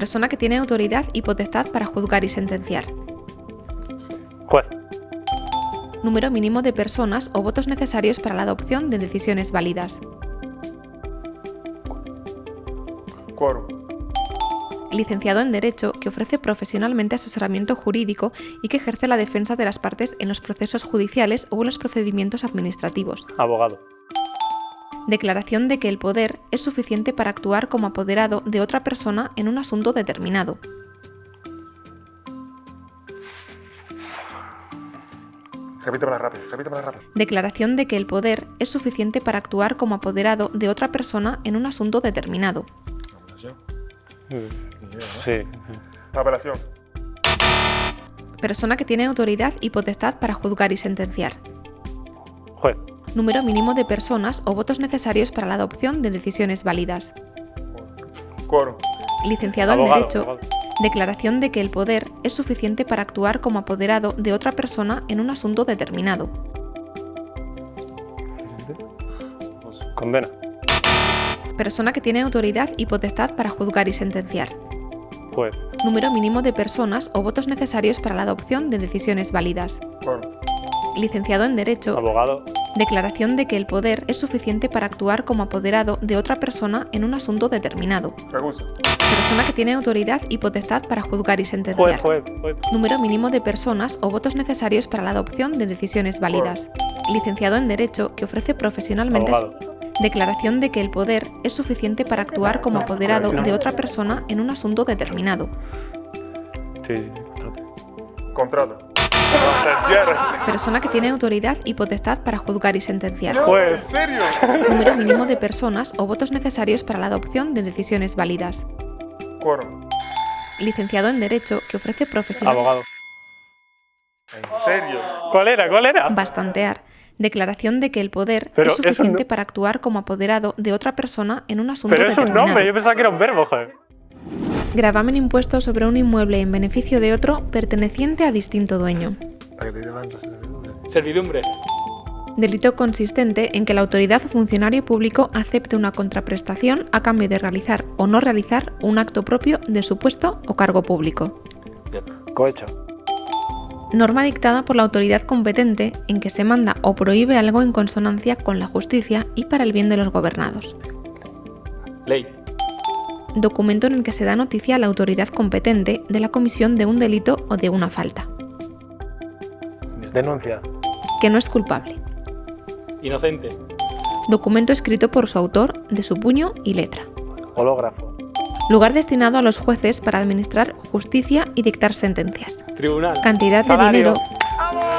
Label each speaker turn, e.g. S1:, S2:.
S1: Persona que tiene autoridad y potestad para juzgar y sentenciar.
S2: Juez.
S1: Número mínimo de personas o votos necesarios para la adopción de decisiones válidas.
S3: Quórum.
S1: Licenciado en Derecho que ofrece profesionalmente asesoramiento jurídico y que ejerce la defensa de las partes en los procesos judiciales o en los procedimientos administrativos.
S2: Abogado.
S1: Declaración de que el poder es suficiente para actuar como apoderado de otra persona en un asunto determinado.
S3: Repítemela rápido, repítemela rápido.
S1: Declaración de que el poder es suficiente para actuar como apoderado de otra persona en un asunto determinado.
S2: Sí.
S3: Apelación.
S1: Persona que tiene autoridad y potestad para juzgar y sentenciar.
S2: Juez.
S1: Número mínimo de personas o votos necesarios para la adopción de decisiones válidas.
S3: Quórum.
S1: Licenciado en. Derecho,
S2: abogado.
S1: declaración de que el poder es suficiente para actuar como apoderado de otra persona en un asunto determinado.
S2: Condena.
S3: Persona
S1: que tiene autoridad y potestad para juzgar y sentenciar.
S2: Juez.
S1: Número mínimo de personas o votos necesarios para la adopción de decisiones válidas. Licenciado en Derecho,
S2: Abogado.
S1: declaración de que el poder es suficiente para actuar como apoderado de otra persona en un asunto determinado.
S3: Recurso.
S1: Persona que tiene autoridad y potestad para juzgar y sentenciar.
S2: Juez, juez, juez.
S1: Número mínimo de personas o votos necesarios para la adopción de decisiones válidas. Licenciado en Derecho que ofrece profesionalmente
S2: Abogado.
S1: declaración de que el poder es suficiente para actuar como apoderado de otra persona en un asunto determinado.
S2: Sí, sí, contrato.
S3: Contrato.
S1: Persona que tiene autoridad y potestad para juzgar y sentenciar.
S2: Juez.
S3: ¿En serio?
S1: Número mínimo de personas o votos necesarios para la adopción de decisiones válidas.
S3: Quórum.
S1: Licenciado en Derecho que ofrece profesional
S2: Abogado.
S3: ¿En serio?
S2: ¿Cuál era? ¿Cuál era?
S1: bastantear. Declaración de que el poder
S2: Pero
S1: es suficiente
S2: no-
S1: para actuar como apoderado de otra persona en un asunto
S2: Pero es un
S1: determinado.
S2: nombre, yo pensaba que era un verbo, joder.
S1: Gravamen impuesto sobre un inmueble en beneficio de otro perteneciente a distinto dueño.
S4: Servidumbre.
S1: Delito consistente en que la autoridad o funcionario público acepte una contraprestación a cambio de realizar o no realizar un acto propio de su puesto o cargo público.
S5: Cohecho.
S1: Norma dictada por la autoridad competente en que se manda o prohíbe algo en consonancia con la justicia y para el bien de los gobernados.
S4: Ley.
S1: Documento en el que se da noticia a la autoridad competente de la comisión de un delito o de una falta,
S5: Denuncia.
S1: que no es culpable.
S4: Inocente.
S1: Documento escrito por su autor, de su puño y letra.
S5: Hológrafo.
S1: Lugar destinado a los jueces para administrar justicia y dictar sentencias.
S4: Tribunal.
S1: Cantidad de
S2: Salario.
S1: dinero